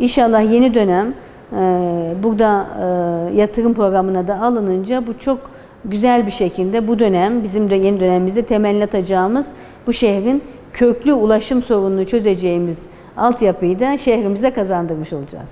İnşallah yeni dönem e, burada e, yatırım programına da alınınca bu çok güzel bir şekilde bu dönem bizim de yeni dönemimizde temelini atacağımız bu şehrin köklü ulaşım sorununu çözeceğimiz altyapıyı da şehrimize kazandırmış olacağız.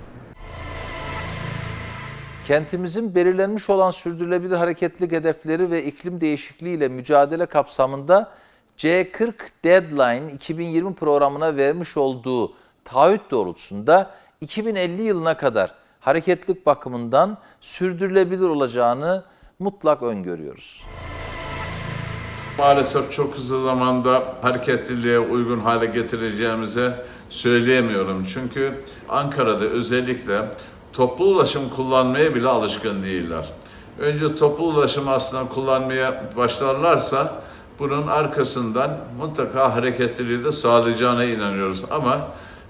Kentimizin belirlenmiş olan sürdürülebilir hareketlilik hedefleri ve iklim değişikliği ile mücadele kapsamında C40 Deadline 2020 programına vermiş olduğu taahhüt doğrultusunda 2050 yılına kadar hareketlilik bakımından sürdürülebilir olacağını mutlak öngörüyoruz. Maalesef çok hızlı zamanda hareketliliğe uygun hale getireceğimizi söyleyemiyorum. Çünkü Ankara'da özellikle toplu ulaşım kullanmaya bile alışkın değiller. Önce toplu ulaşım aslında kullanmaya başlarlarsa bunun arkasından mutlaka hareketliliği de sağlayacağına inanıyoruz. Ama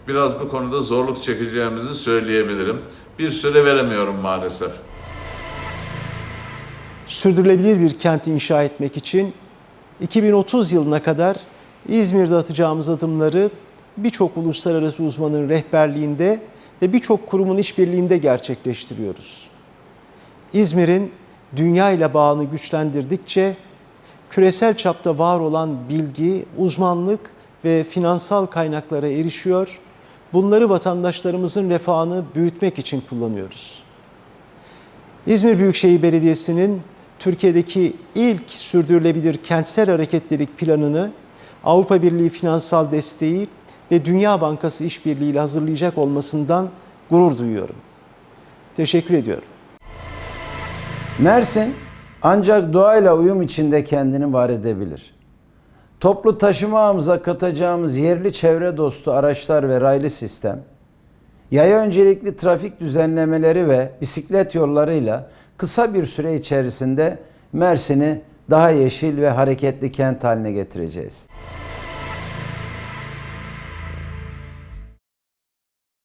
biraz bu konuda zorluk çekeceğimizi söyleyebilirim. Bir süre veremiyorum maalesef. sürdürülebilir bir kent inşa etmek için 2030 yılına kadar İzmir'de atacağımız adımları birçok uluslararası uzmanın rehberliğinde ve birçok kurumun işbirliğinde gerçekleştiriyoruz. İzmir'in dünya ile bağını güçlendirdikçe küresel çapta var olan bilgi, uzmanlık ve finansal kaynaklara erişiyor. Bunları vatandaşlarımızın refahını büyütmek için kullanıyoruz. İzmir Büyükşehir Belediyesi'nin Türkiye'deki ilk sürdürülebilir kentsel hareketlilik planını Avrupa Birliği finansal desteği ve Dünya Bankası işbirliğiyle hazırlayacak olmasından gurur duyuyorum. Teşekkür ediyorum. Mersin ancak doğayla uyum içinde kendini var edebilir. Toplu taşıma ağımıza katacağımız yerli çevre dostu araçlar ve raylı sistem, yaya öncelikli trafik düzenlemeleri ve bisiklet yollarıyla kısa bir süre içerisinde Mersin'i daha yeşil ve hareketli kent haline getireceğiz.